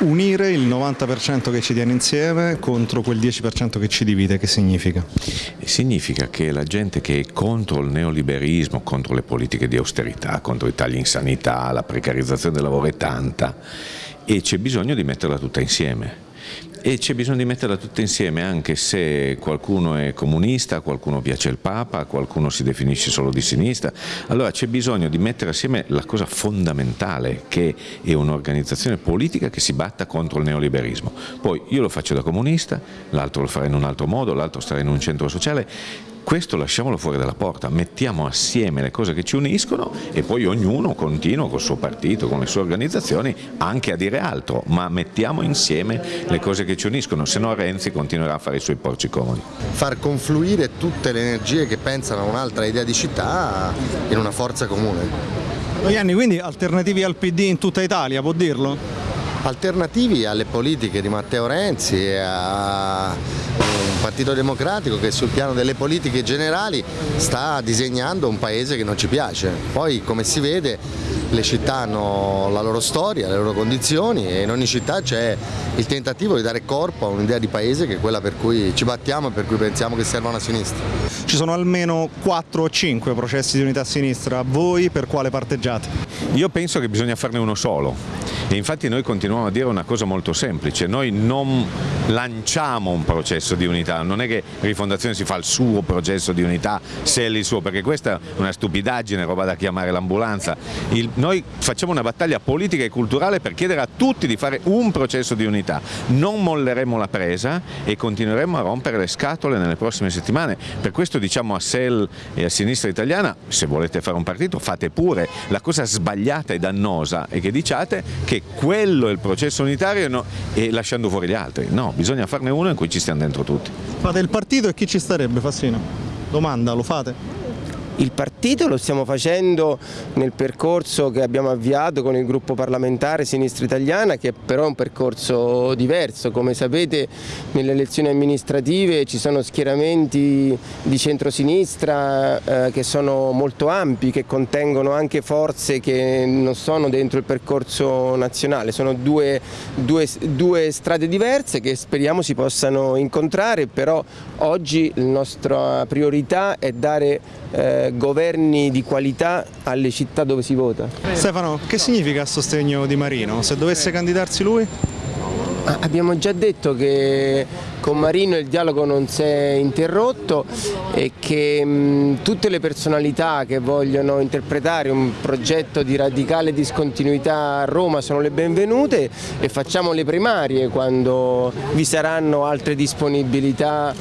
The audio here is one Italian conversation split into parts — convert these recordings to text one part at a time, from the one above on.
Unire il 90% che ci tiene insieme contro quel 10% che ci divide, che significa? Significa che la gente che è contro il neoliberismo, contro le politiche di austerità, contro i tagli in sanità, la precarizzazione del lavoro è tanta e c'è bisogno di metterla tutta insieme e c'è bisogno di metterla tutta insieme anche se qualcuno è comunista, qualcuno piace il Papa, qualcuno si definisce solo di sinistra, allora c'è bisogno di mettere assieme la cosa fondamentale che è un'organizzazione politica che si batta contro il neoliberismo. Poi io lo faccio da comunista, l'altro lo farà in un altro modo, l'altro starà in un centro sociale, questo lasciamolo fuori dalla porta, mettiamo assieme le cose che ci uniscono e poi ognuno continua col suo partito, con le sue organizzazioni anche a dire altro, ma mettiamo insieme le cose che ci uniscono, se no Renzi continuerà a fare i suoi porci comodi. Far confluire tutte le energie che pensano a un'altra idea di città in una forza comune. Ianni, quindi alternativi al PD in tutta Italia, può dirlo? Alternativi alle politiche di Matteo Renzi e a un Partito Democratico che sul piano delle politiche generali sta disegnando un paese che non ci piace. Poi come si vede le città hanno la loro storia, le loro condizioni e in ogni città c'è il tentativo di dare corpo a un'idea di paese che è quella per cui ci battiamo e per cui pensiamo che serva una sinistra. Ci sono almeno 4 o 5 processi di unità a sinistra, voi per quale parteggiate? Io penso che bisogna farne uno solo e infatti noi continuiamo a dire una cosa molto semplice, noi non lanciamo un processo di unità, non è che Rifondazione si fa il suo processo di unità se è il suo, perché questa è una stupidaggine, roba da chiamare l'ambulanza. Noi facciamo una battaglia politica e culturale per chiedere a tutti di fare un processo di unità, non molleremo la presa e continueremo a rompere le scatole nelle prossime settimane, per questo diciamo a SEL e a Sinistra Italiana, se volete fare un partito fate pure, la cosa sbagliata e dannosa è che diciate che quello è il processo unitario no, e lasciando fuori gli altri. No, bisogna farne uno in cui ci stiamo dentro tutti. Fate il partito e chi ci starebbe Fassino? Domanda, lo fate? Il partito lo stiamo facendo nel percorso che abbiamo avviato con il gruppo parlamentare Sinistra Italiana che però è un percorso diverso, come sapete nelle elezioni amministrative ci sono schieramenti di centrosinistra eh, che sono molto ampi, che contengono anche forze che non sono dentro il percorso nazionale, sono due, due, due strade diverse che speriamo si possano incontrare, però oggi la nostra priorità è dare eh, governi di qualità alle città dove si vota. Stefano, che significa a sostegno di Marino? Se dovesse candidarsi lui? Abbiamo già detto che con Marino il dialogo non si è interrotto e che mh, tutte le personalità che vogliono interpretare un progetto di radicale discontinuità a Roma sono le benvenute e facciamo le primarie quando vi saranno altre disponibilità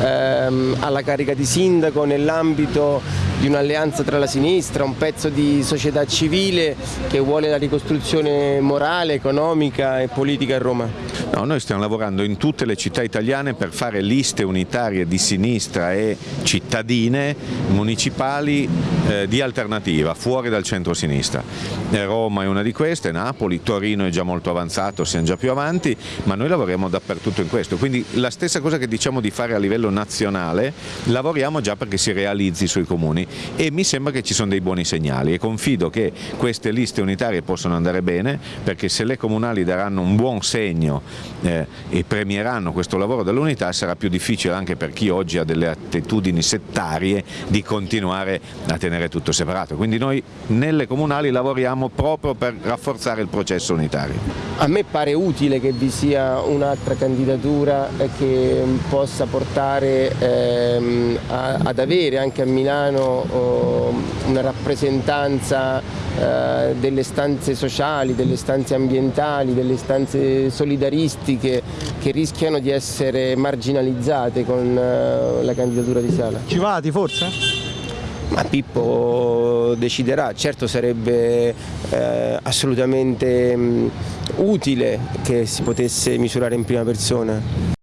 ehm, alla carica di sindaco nell'ambito di un'alleanza tra la sinistra, un pezzo di società civile che vuole la ricostruzione morale, economica e politica a Roma. No, noi stiamo lavorando in tutte le città italiane per fare liste unitarie di sinistra e cittadine municipali eh, di alternativa, fuori dal centro-sinistra. Eh, Roma è una di queste, Napoli, Torino è già molto avanzato, siamo già più avanti, ma noi lavoriamo dappertutto in questo. Quindi la stessa cosa che diciamo di fare a livello nazionale, lavoriamo già perché si realizzi sui comuni e mi sembra che ci sono dei buoni segnali e confido che queste liste unitarie possano andare bene perché se le comunali daranno un buon segno eh, e premieranno questo lavoro dell'unità sarà più difficile anche per chi oggi ha delle attitudini settarie di continuare a tenere tutto separato. Quindi noi nelle comunali lavoriamo proprio per rafforzare il processo unitario. A me pare utile che vi sia un'altra candidatura che possa portare ehm, a, ad avere anche a Milano una rappresentanza eh, delle stanze sociali, delle stanze ambientali, delle stanze solidaristiche che rischiano di essere marginalizzate con eh, la candidatura di Sala. Ci vati forse? Ma Pippo deciderà, certo sarebbe eh, assolutamente mh, utile che si potesse misurare in prima persona.